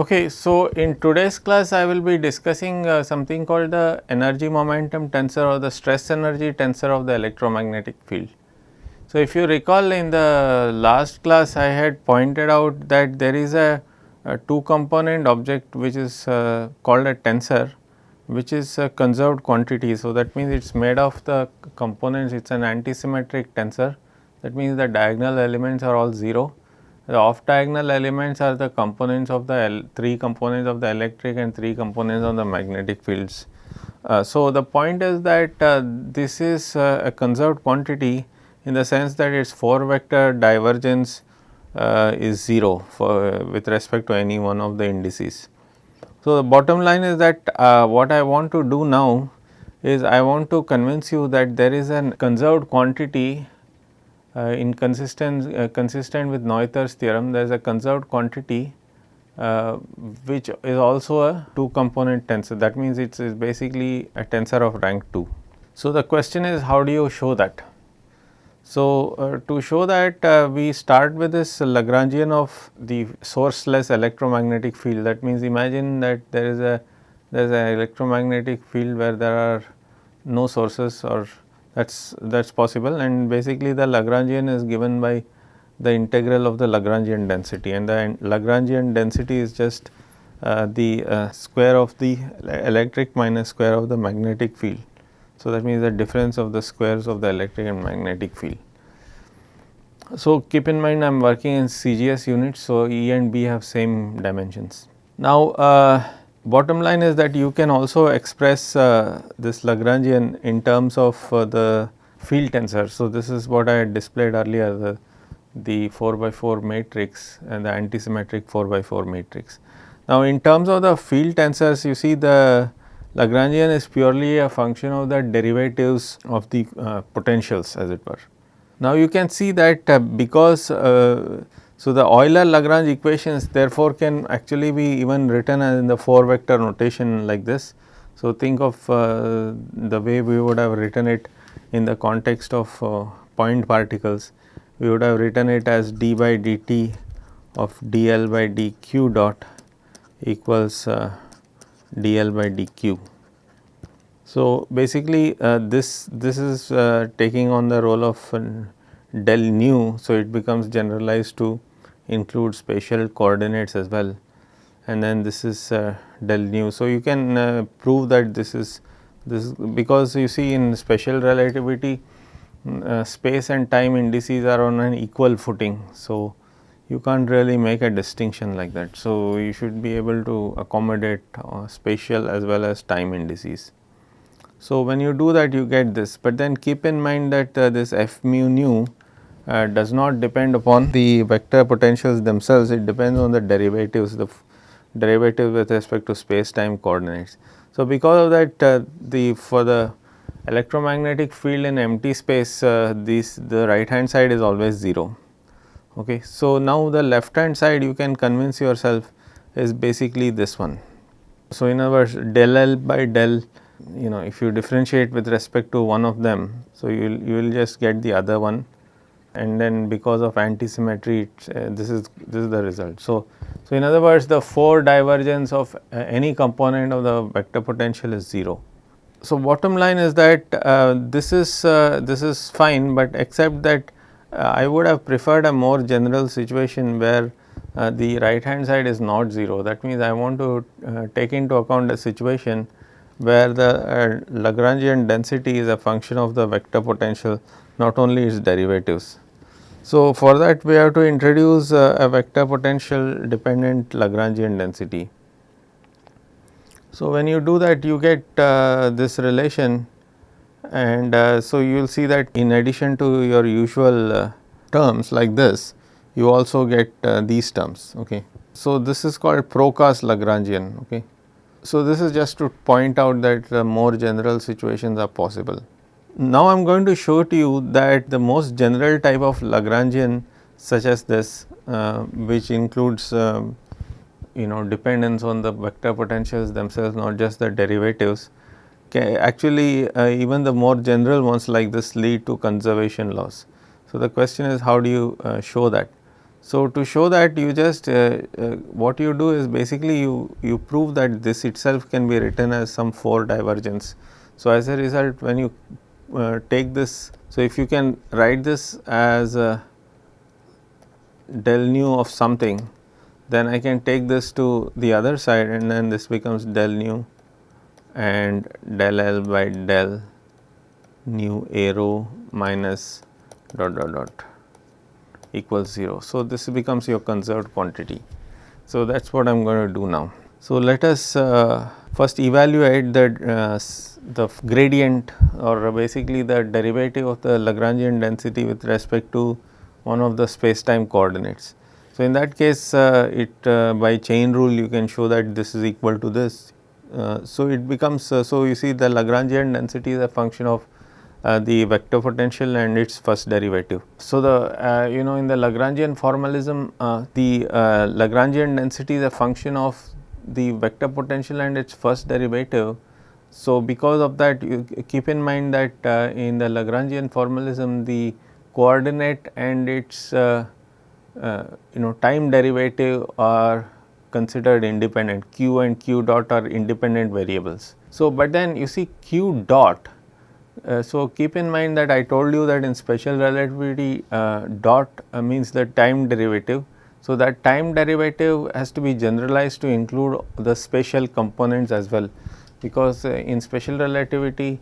Okay, so in today's class I will be discussing uh, something called the energy momentum tensor or the stress energy tensor of the electromagnetic field. So, if you recall in the last class I had pointed out that there is a, a two component object which is uh, called a tensor which is a conserved quantity. So, that means it is made of the components it is an antisymmetric tensor that means the diagonal elements are all 0 the off diagonal elements are the components of the three components of the electric and three components of the magnetic fields. Uh, so, the point is that uh, this is uh, a conserved quantity in the sense that its 4 vector divergence uh, is 0 for with respect to any one of the indices. So, the bottom line is that uh, what I want to do now is I want to convince you that there is a conserved quantity in consistent, uh, consistent with Noether's theorem there is a conserved quantity uh, which is also a two component tensor that means it is basically a tensor of rank 2. So, the question is how do you show that? So, uh, to show that uh, we start with this Lagrangian of the sourceless electromagnetic field that means imagine that there is a there is an electromagnetic field where there are no sources or that is that is possible and basically the Lagrangian is given by the integral of the Lagrangian density and the Lagrangian density is just uh, the uh, square of the electric minus square of the magnetic field. So, that means the difference of the squares of the electric and magnetic field. So, keep in mind I am working in CGS units. So, E and B have same dimensions. Now, uh, bottom line is that you can also express uh, this Lagrangian in terms of uh, the field tensor. So, this is what I had displayed earlier the, the 4 by 4 matrix and the antisymmetric 4 by 4 matrix. Now, in terms of the field tensors you see the Lagrangian is purely a function of the derivatives of the uh, potentials as it were. Now you can see that uh, because uh, so the Euler Lagrange equations therefore can actually be even written in the 4 vector notation like this. So think of uh, the way we would have written it in the context of uh, point particles we would have written it as d by dt of dl by dq dot equals uh, dl by dq. So, basically uh, this this is uh, taking on the role of uh, del nu. So, it becomes generalized to include spatial coordinates as well and then this is uh, del nu. So, you can uh, prove that this is this because you see in special relativity uh, space and time indices are on an equal footing. So, you can't really make a distinction like that. So, you should be able to accommodate uh, spatial as well as time indices. So, when you do that you get this, but then keep in mind that uh, this f mu nu uh, does not depend upon the vector potentials themselves, it depends on the derivatives, the derivative with respect to space time coordinates. So, because of that uh, the for the electromagnetic field in empty space uh, this the right hand side is always 0 Okay. So, now the left hand side you can convince yourself is basically this one. So, in other words del L by del you know if you differentiate with respect to one of them. So, you will you will just get the other one and then because of antisymmetry uh, this is this is the result. So, so in other words the 4 divergence of uh, any component of the vector potential is 0. So, bottom line is that uh, this is uh, this is fine, but except that uh, I would have preferred a more general situation where uh, the right hand side is not 0 that means I want to take into account a situation where the Lagrangian density is a function of the vector potential not only its derivatives. So, for that we have to introduce uh, a vector potential dependent Lagrangian density. So, when you do that you get uh, this relation and uh, so you will see that in addition to your usual uh, terms like this you also get uh, these terms okay. So this is called Proca's Lagrangian okay. So this is just to point out that more general situations are possible. Now I am going to show to you that the most general type of Lagrangian such as this uh, which includes um, you know dependence on the vector potentials themselves not just the derivatives actually uh, even the more general ones like this lead to conservation laws. So, the question is how do you uh, show that? So, to show that you just uh, uh, what you do is basically you, you prove that this itself can be written as some 4 divergence. So, as a result when you uh, take this, so if you can write this as del nu of something then I can take this to the other side and then this becomes del nu and del L by del nu A rho minus dot dot dot equals 0. So, this becomes your conserved quantity. So, that is what I am going to do now. So, let us uh, first evaluate the, uh, the gradient or basically the derivative of the Lagrangian density with respect to one of the space time coordinates. So, in that case uh, it uh, by chain rule you can show that this is equal to this. Uh, so, it becomes uh, so you see the Lagrangian density is a function of uh, the vector potential and its first derivative. So, the uh, you know in the Lagrangian formalism uh, the uh, Lagrangian density is a function of the vector potential and its first derivative. So, because of that you keep in mind that uh, in the Lagrangian formalism the coordinate and its uh, you know time derivative are considered independent q and q dot are independent variables. So, but then you see q dot uh, so, keep in mind that I told you that in special relativity uh, dot uh, means the time derivative. So, that time derivative has to be generalized to include the spatial components as well because uh, in special relativity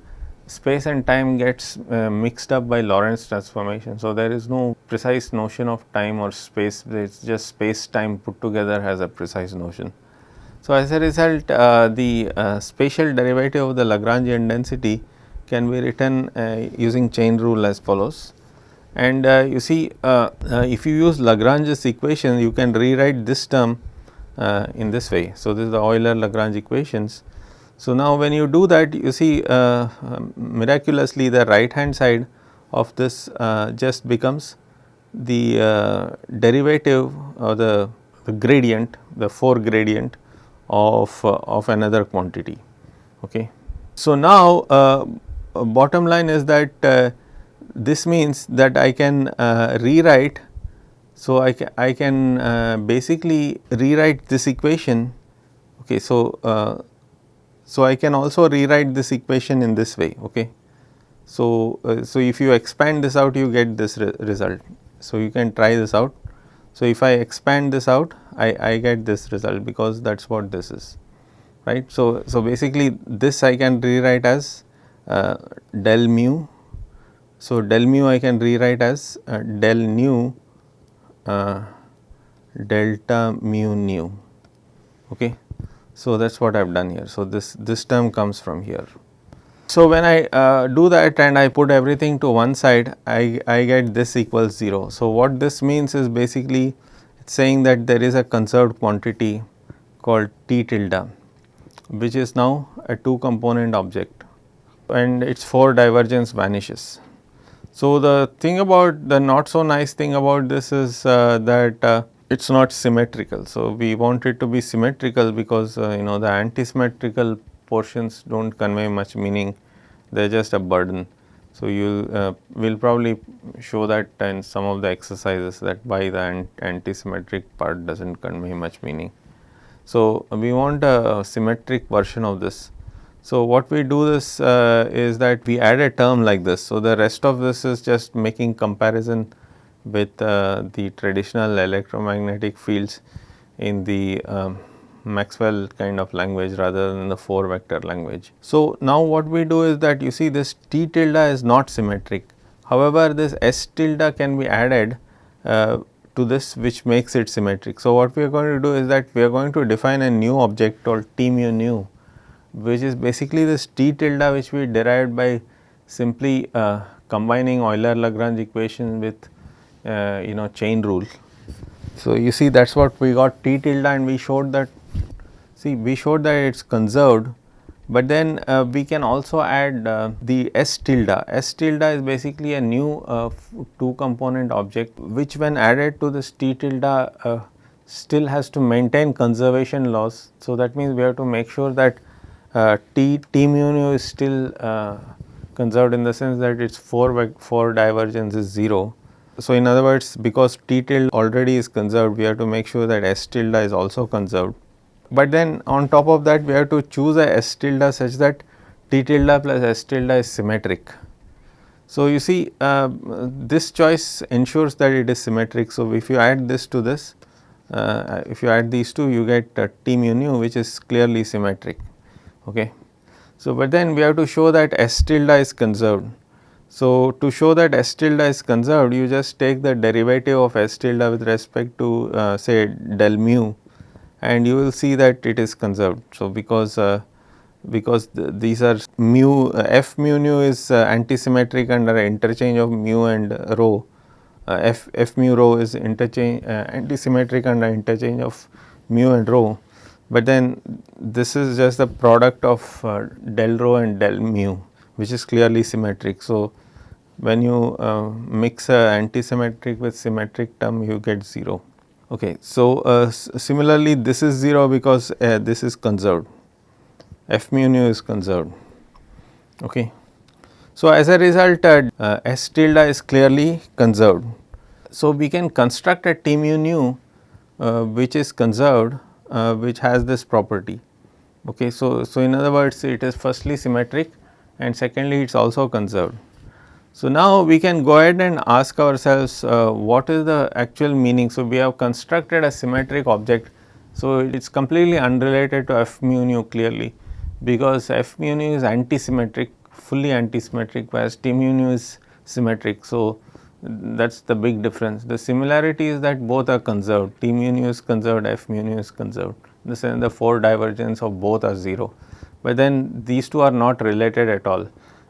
space and time gets uh, mixed up by Lorentz transformation. So, there is no precise notion of time or space it is just space time put together has a precise notion. So, as a result the spatial derivative of the Lagrangian density can be written uh, using chain rule as follows. And uh, you see uh, if you use Lagrange's equation you can rewrite this term in this way. So, this is the Euler Lagrange equations. So, now when you do that you see miraculously the right hand side of this just becomes the uh, derivative or the, the, gradient the 4 gradient of uh, of another quantity okay so now uh, bottom line is that uh, this means that I can uh, rewrite. So, I, ca I can uh, basically rewrite this equation. Okay, so, uh, so I can also rewrite this equation in this way. Okay. So, uh, so if you expand this out you get this re result. So, you can try this out. So, if I expand this out I, I get this result because that is what this is right. So, so basically this I can rewrite as uh, del mu. So, del mu I can rewrite as uh, del nu uh, delta mu nu. Okay. So, that is what I have done here. So, this, this term comes from here. So, when I uh, do that and I put everything to one side, I, I get this equals 0. So, what this means is basically saying that there is a conserved quantity called T tilde, which is now a two component object and its 4 divergence vanishes. So, the thing about the not so nice thing about this is uh, that uh, it is not symmetrical. So, we want it to be symmetrical because uh, you know the anti-symmetrical portions do not convey much meaning, they are just a burden. So, you uh, will probably show that in some of the exercises that by the anti-symmetric part does not convey much meaning. So, we want a symmetric version of this so, what we do this uh, is that we add a term like this. So, the rest of this is just making comparison with uh, the traditional electromagnetic fields in the um, Maxwell kind of language rather than the 4 vector language. So, now what we do is that you see this T tilde is not symmetric. However, this S tilde can be added uh, to this which makes it symmetric. So, what we are going to do is that we are going to define a new object called T mu nu which is basically this T tilde which we derived by simply uh, combining Euler Lagrange equation with uh, you know chain rule. So, you see that is what we got T tilde and we showed that see we showed that it is conserved, but then uh, we can also add uh, the S tilde. S tilde is basically a new uh, two component object which when added to this T tilde uh, still has to maintain conservation laws. So, that means we have to make sure that uh, T, T mu nu is still conserved in the sense that its 4 by 4 divergence is 0. So, in other words because T tilde already is conserved we have to make sure that S tilde is also conserved. But then on top of that we have to choose a S tilde such that T tilde plus S tilde is symmetric. So, you see uh, this choice ensures that it is symmetric. So, if you add this to this uh, if you add these two you get uh, T mu nu which is clearly symmetric. Okay. So, but then we have to show that S tilde is conserved. So, to show that S tilde is conserved you just take the derivative of S tilde with respect to uh, say del mu and you will see that it is conserved. So, because uh, because the, these are mu uh, f mu nu is uh, antisymmetric under interchange of mu and rho. Uh, f f mu rho is interchange uh, antisymmetric under interchange of mu and rho. But then this is just the product of del rho and del mu which is clearly symmetric. So, when you uh, mix a antisymmetric with symmetric term you get 0. Okay. So, uh, similarly this is 0 because uh, this is conserved f mu nu is conserved. Okay. So, as a result uh, uh, S tilde is clearly conserved. So, we can construct a T mu nu uh, which is conserved which has this property. Okay. So, so in other words it is firstly symmetric and secondly it is also conserved. So, now we can go ahead and ask ourselves uh, what is the actual meaning. So, we have constructed a symmetric object. So, it is completely unrelated to f mu nu clearly because f mu nu is antisymmetric fully antisymmetric whereas T mu nu is symmetric. So, that is the big difference. The similarity is that both are conserved T mu nu is conserved F mu nu is conserved the the 4 divergence of both are 0. But then these two are not related at all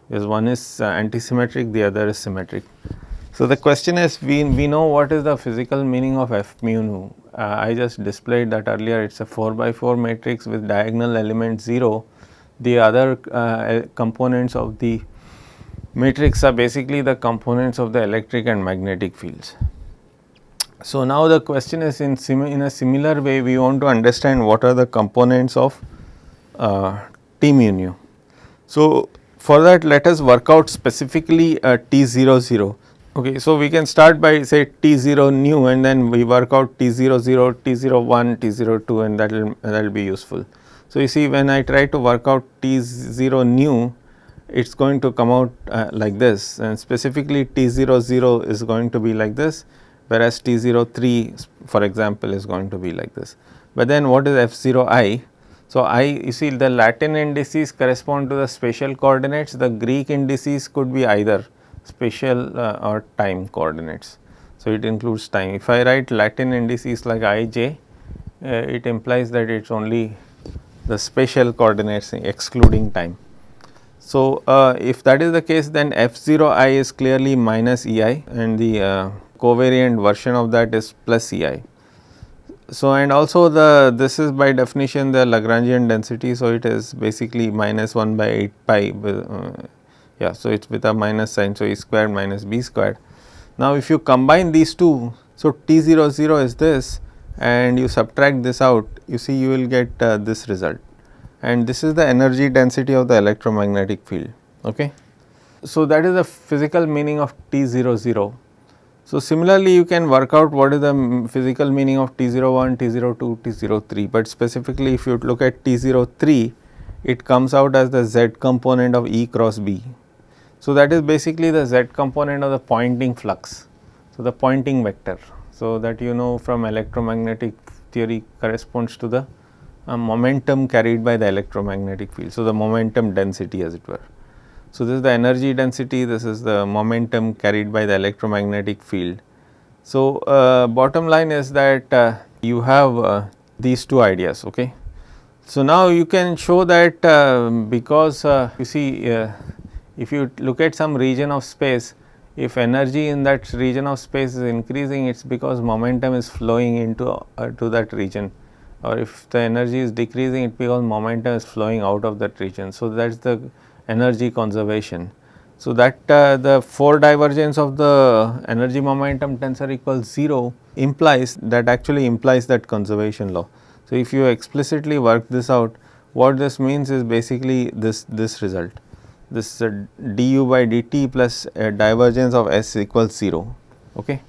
because one is uh, antisymmetric the other is symmetric. So, the question is we, we know what is the physical meaning of F mu nu. Uh, I just displayed that earlier it is a 4 by 4 matrix with diagonal element 0 the other uh, components of the matrix are basically the components of the electric and magnetic fields. So, now the question is in, in a similar way we want to understand what are the components of uh, T mu. So, for that let us work out specifically uh, T00. Okay, so we can start by say T0 nu and then we work out T00, T01, T02 and that will that will be useful. So, you see when I try to work out T 0 nu it is going to come out uh, like this and specifically T 0 0 is going to be like this whereas T 0 3 for example is going to be like this. But then what is F 0 i? So, i you see the Latin indices correspond to the spatial coordinates the Greek indices could be either spatial uh, or time coordinates. So, it includes time if I write Latin indices like i j uh, it implies that it is only the spatial coordinates excluding time. So, uh, if that is the case then f 0 i is clearly minus E i and the uh, covariant version of that is plus E i. So, and also the this is by definition the Lagrangian density. So, it is basically minus 1 by 8 pi uh, yeah. So, it is with a minus sign. So, E squared minus B squared. Now, if you combine these two, so T 0 0 is this and you subtract this out you see you will get uh, this result and this is the energy density of the electromagnetic field. Okay. So, that is the physical meaning of T00. So, similarly you can work out what is the physical meaning of T01, T02, T03, but specifically if you look at T03 it comes out as the z component of E cross B. So, that is basically the z component of the Poynting flux. So, the Poynting vector. So, that you know from electromagnetic theory corresponds to the uh, momentum carried by the electromagnetic field. So, the momentum density as it were. So, this is the energy density, this is the momentum carried by the electromagnetic field. So, uh, bottom line is that uh, you have uh, these two ideas. Okay. So, now you can show that uh, because uh, you see if you look at some region of space if energy in that region of space is increasing it is because momentum is flowing into uh, to that region or if the energy is decreasing it because momentum is flowing out of that region. So, that is the energy conservation. So, that uh, the 4 divergence of the energy momentum tensor equals 0 implies that actually implies that conservation law. So, if you explicitly work this out what this means is basically this this result this uh, du by dt plus divergence of S equals 0. Okay.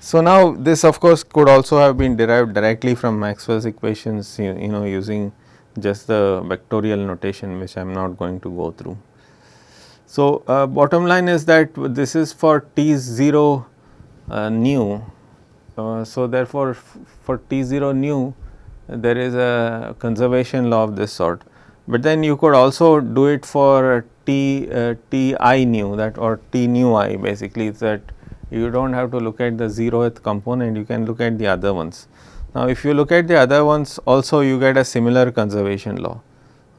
So, now this of course could also have been derived directly from Maxwell's equations you, you know using just the vectorial notation which I am not going to go through. So, uh, bottom line is that this is for T 0 uh, nu. Uh, so, therefore, for T 0 nu there is a conservation law of this sort, but then you could also do it for T uh, T i nu that or T nu i basically is that you do not have to look at the 0th component you can look at the other ones. Now, if you look at the other ones also you get a similar conservation law.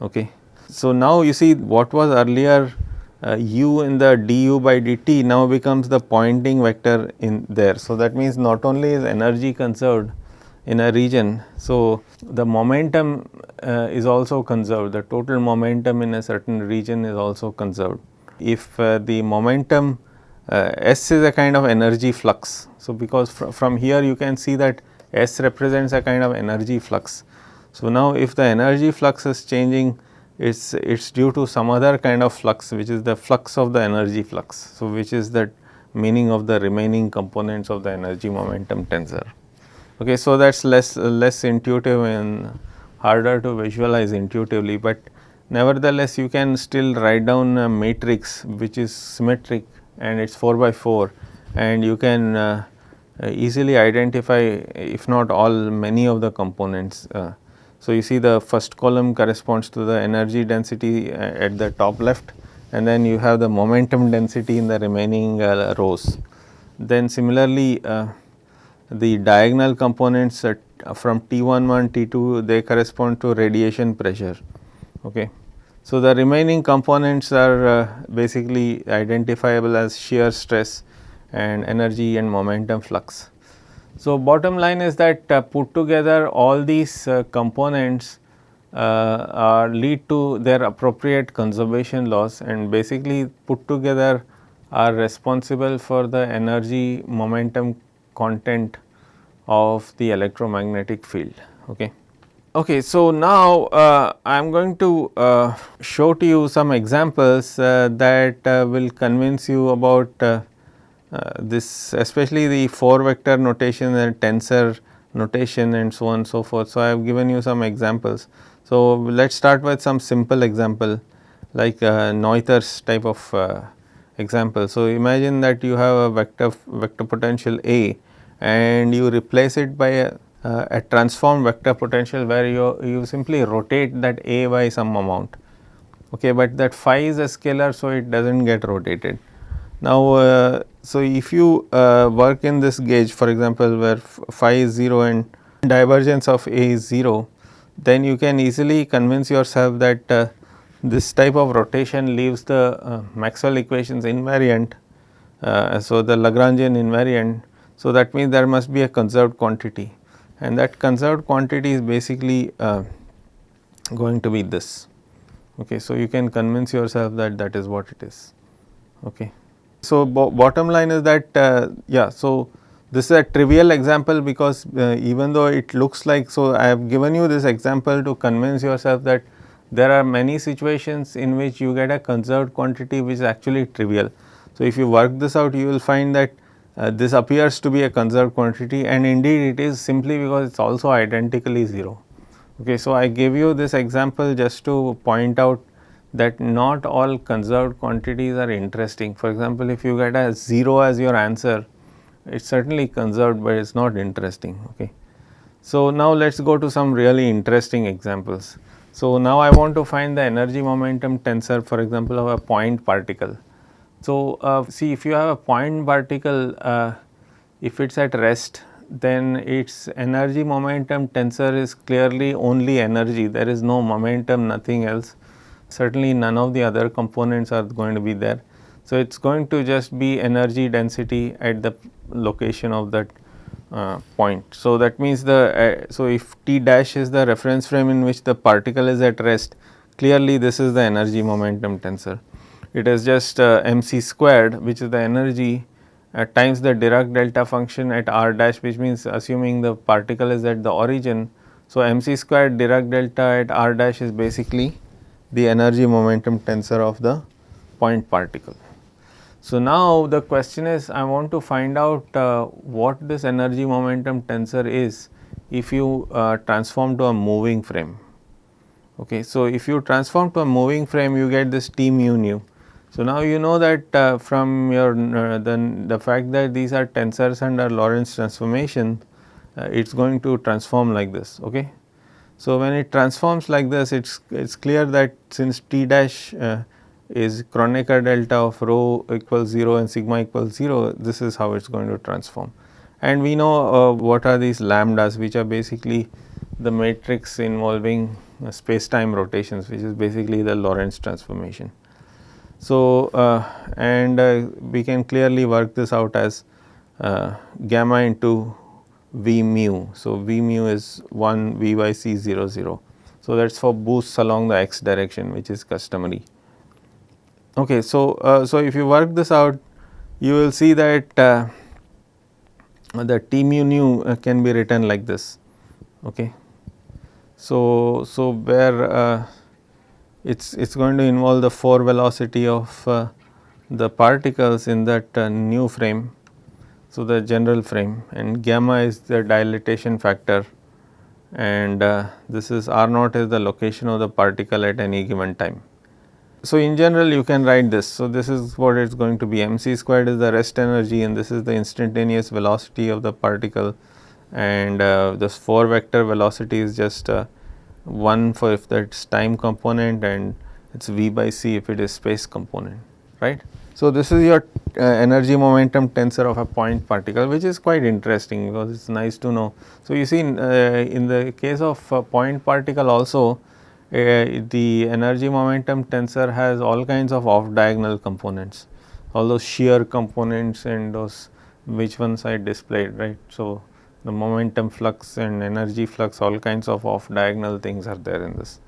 Okay. So, now you see what was earlier uh, u in the du by dt now becomes the Poynting vector in there. So, that means not only is energy conserved in a region. So, the momentum uh, is also conserved the total momentum in a certain region is also conserved. If uh, the momentum uh, S is a kind of energy flux. So, because fr from here you can see that S represents a kind of energy flux. So, now if the energy flux is changing it's it's due to some other kind of flux which is the flux of the energy flux. So, which is that meaning of the remaining components of the energy momentum tensor. Okay, so that's less less intuitive and harder to visualize intuitively, but nevertheless you can still write down a matrix which is symmetric and it is 4 by 4 and you can uh, easily identify if not all many of the components. Uh, so, you see the first column corresponds to the energy density uh, at the top left and then you have the momentum density in the remaining uh, rows. Then similarly, uh, the diagonal components from T11, T2 they correspond to radiation pressure. Okay. So, the remaining components are uh, basically identifiable as shear stress and energy and momentum flux. So, bottom line is that uh, put together all these uh, components uh, lead to their appropriate conservation laws and basically put together are responsible for the energy momentum content of the electromagnetic field. Okay. Okay, so now uh, I am going to uh, show to you some examples uh, that will convince you about uh, this especially the 4 vector notation and tensor notation and so on and so forth. So, I have given you some examples. So, let us start with some simple example like uh, Noether's type of uh, example. So, imagine that you have a vector vector potential A and you replace it by a, uh, a transformed vector potential where you, you simply rotate that A by some amount. Okay, but that phi is a scalar, so it does not get rotated. Now, uh, so if you uh, work in this gauge for example, where phi is 0 and divergence of A is 0, then you can easily convince yourself that uh, this type of rotation leaves the uh, Maxwell equations invariant. Uh, so, the Lagrangian invariant. So, that means there must be a conserved quantity and that conserved quantity is basically uh, going to be this. Okay, so, you can convince yourself that that is what it is. Okay. So, bo bottom line is that uh, yeah, so this is a trivial example because uh, even though it looks like, so I have given you this example to convince yourself that there are many situations in which you get a conserved quantity which is actually trivial. So, if you work this out you will find that uh, this appears to be a conserved quantity and indeed it is simply because it is also identically 0. Okay, so, I gave you this example just to point out that not all conserved quantities are interesting. For example, if you get a 0 as your answer, it is certainly conserved, but it is not interesting. Okay. So, now let us go to some really interesting examples. So, now I want to find the energy momentum tensor for example, of a point particle. So, uh, see if you have a point particle, uh, if it is at rest then its energy momentum tensor is clearly only energy, there is no momentum nothing else certainly none of the other components are going to be there. So, it is going to just be energy density at the location of that uh, point. So, that means the uh, so if t dash is the reference frame in which the particle is at rest clearly this is the energy momentum tensor. It is just uh, mc squared which is the energy at times the Dirac delta function at r dash which means assuming the particle is at the origin. So, mc squared Dirac delta at r dash is basically the energy momentum tensor of the point particle. So, now the question is I want to find out uh, what this energy momentum tensor is if you uh, transform to a moving frame. Okay. So, if you transform to a moving frame you get this T mu nu. So, now you know that uh, from your uh, the, the fact that these are tensors under Lorentz transformation uh, it is going to transform like this. Okay. So, when it transforms like this it is clear that since T dash uh, is Kronecker delta of rho equals 0 and sigma equals 0 this is how it is going to transform. And we know uh, what are these lambdas which are basically the matrix involving uh, space time rotations which is basically the Lorentz transformation. So, uh, and uh, we can clearly work this out as uh, gamma into V mu. So, V mu is 1 V by C 0 0. So, that is for boosts along the x direction which is customary. Okay, so, uh, so if you work this out you will see that uh, the T mu nu uh, can be written like this. Okay. So, so where uh, it's it's going to involve the 4 velocity of uh, the particles in that uh, new frame. So, the general frame and gamma is the dilatation factor and uh, this is r naught is the location of the particle at any given time. So, in general you can write this. So, this is what it is going to be m c squared is the rest energy and this is the instantaneous velocity of the particle and uh, this 4 vector velocity is just uh, 1 for if that is time component and it is v by c if it is space component right. So, this is your uh, energy momentum tensor of a point particle which is quite interesting because it is nice to know. So, you see in, uh, in the case of point particle also uh, the energy momentum tensor has all kinds of off diagonal components, all those shear components and those which ones I displayed right. So, the momentum flux and energy flux all kinds of off diagonal things are there in this.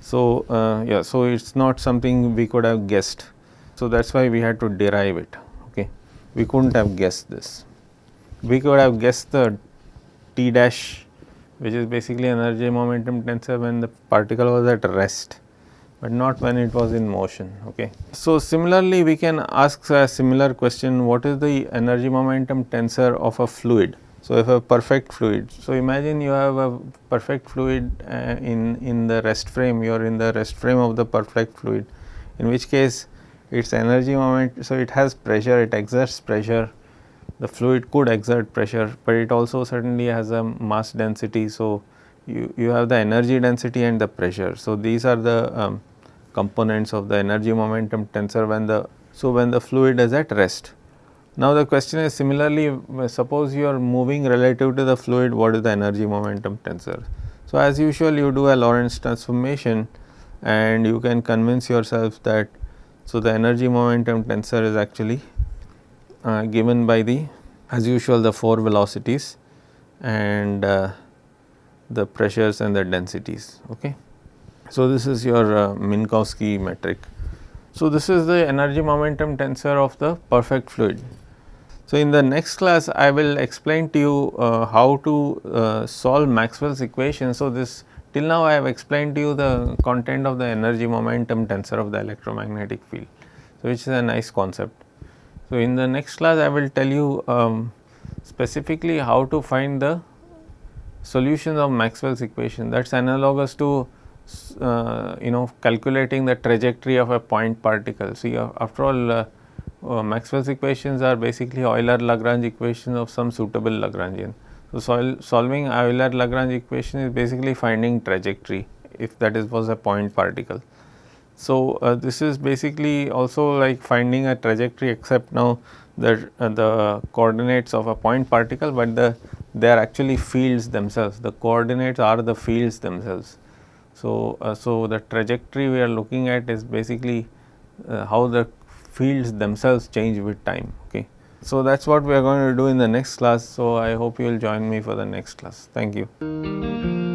So, uh, yeah, so it is not something we could have guessed. So, that is why we had to derive it, okay. we could not have guessed this. We could have guessed the T dash which is basically energy momentum tensor when the particle was at rest, but not when it was in motion. Okay. So, similarly we can ask a similar question what is the energy momentum tensor of a fluid. So, if a perfect fluid, so imagine you have a perfect fluid uh, in, in the rest frame, you are in the rest frame of the perfect fluid, in which case its energy moment, so it has pressure, it exerts pressure the fluid could exert pressure, but it also certainly has a mass density. So, you, you have the energy density and the pressure. So, these are the um, components of the energy momentum tensor when the, so when the fluid is at rest. Now, the question is similarly suppose you are moving relative to the fluid what is the energy momentum tensor. So, as usual you do a Lorentz transformation and you can convince yourself that so the energy momentum tensor is actually uh, given by the as usual the 4 velocities and uh, the pressures and the densities. Okay. So, this is your uh, Minkowski metric. So, this is the energy momentum tensor of the perfect fluid. So, in the next class I will explain to you uh, how to uh, solve Maxwell's equation. So, this till now I have explained to you the content of the energy momentum tensor of the electromagnetic field. So, which is a nice concept. So, in the next class I will tell you um, specifically how to find the solutions of Maxwell's equation that is analogous to uh, you know calculating the trajectory of a point particle. See uh, after all uh, uh Maxwell's equations are basically Euler Lagrange equations of some suitable Lagrangian. So, sol solving Euler Lagrange equation is basically finding trajectory if that is was a point particle. So, uh, this is basically also like finding a trajectory except now the, uh, the coordinates of a point particle, but the they are actually fields themselves the coordinates are the fields themselves. So, uh, so the trajectory we are looking at is basically uh, how the fields themselves change with time. Okay. So, that is what we are going to do in the next class. So, I hope you will join me for the next class. Thank you.